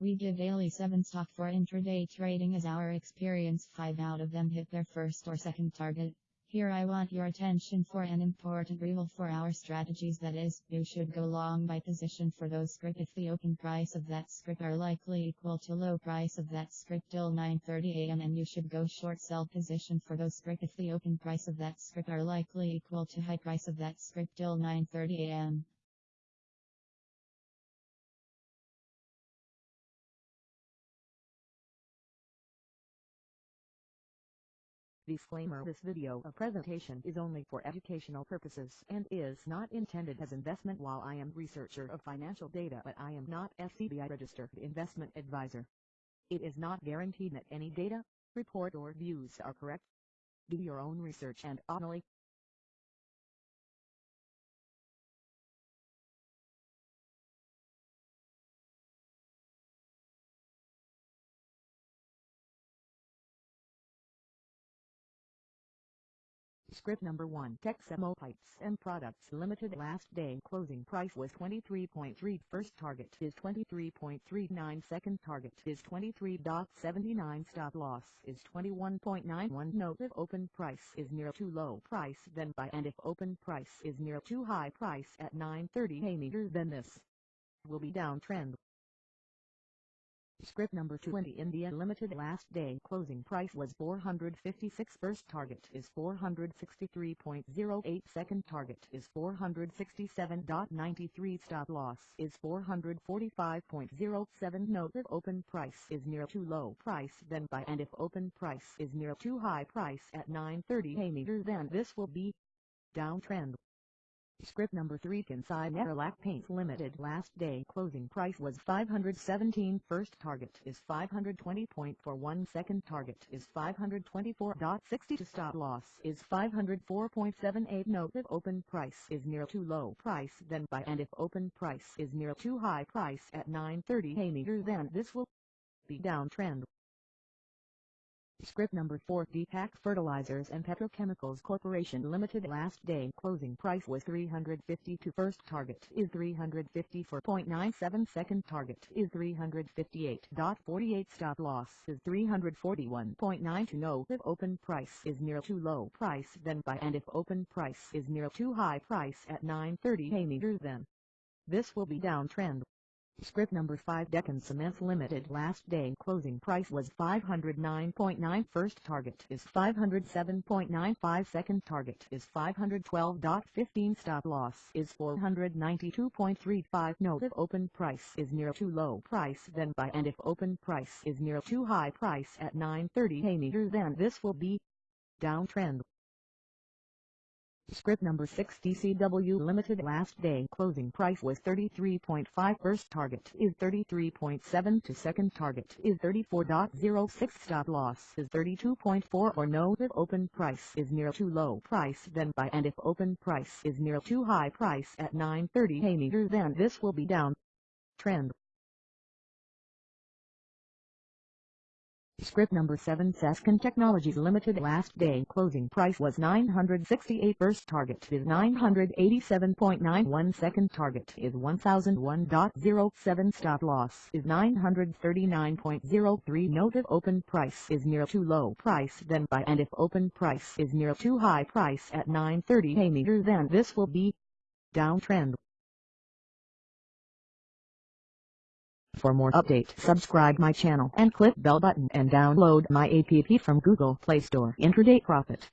We give daily 7 stock for intraday trading as our experience. 5 out of them hit their first or second target. Here I want your attention for an important rule for our strategies. That is, you should go long by position for those script. If the open price of that script are likely equal to low price of that script till 9.30 am and you should go short sell position for those script. If the open price of that script are likely equal to high price of that script till 9.30 Disclaimer This video a presentation is only for educational purposes and is not intended as investment while I am researcher of financial data but I am not SEBI registered investment advisor. It is not guaranteed that any data, report or views are correct. Do your own research and only Script number 1 Texmo Pipes and Products Limited last day closing price was 23.3 first target is 23.39 second target is 23.79 stop loss is 21.91 note if open price is near too low price then buy and if open price is near too high price at 9.30 a meter then this will be downtrend Script number 20 India Limited last day closing price was 456 first target is 463.08 second target is 467.93 stop loss is 445.07 note if open price is near too low price then buy. And if open price is near too high price at 9.30 a meter then this will be downtrend Script number 3 Kansai Nerolac Paints Limited last day. Closing price was 517 first target is 520.41 second target is 524.60 to stop loss is 504.78 note if open price is near too low price then buy. And if open price is near too high price at 9.30 a meter then this will be downtrend Script number 4 Deepak Fertilizers and Petrochemicals Corporation Limited last day closing price was 352 first target is 354.97 second target is 358.48 stop loss is 341.9 to know if open price is near too low price then buy and if open price is near too high price at 9.30 a meter then. This will be downtrend Script number 5 Deccan Cements Limited last day closing price was 509.9 first target is 507.95 second target is 512.15 stop loss is 492.35 note if open price is near too low price then buy and if open price is near too high price at 9.30 a meter then this will be downtrend Script number 6 DCW Limited last day. Closing price was 33.5 first target is 33.7 to second target is 34.06 stop loss is 32.4 or no if open price is near too low price then buy and if open price is near too high price at 9.30 a meter then this will be down. Trend Script number 7 Sasken Technologies Limited last day. Closing price was 968 first target is 987.91 second target is 1001.07 stop loss is 939.03 note if open price is near too low price then buy. And if open price is near too high price at 930 a meter then this will be downtrend For more update subscribe my channel and click bell button and download my app from Google Play Store Intraday Profit.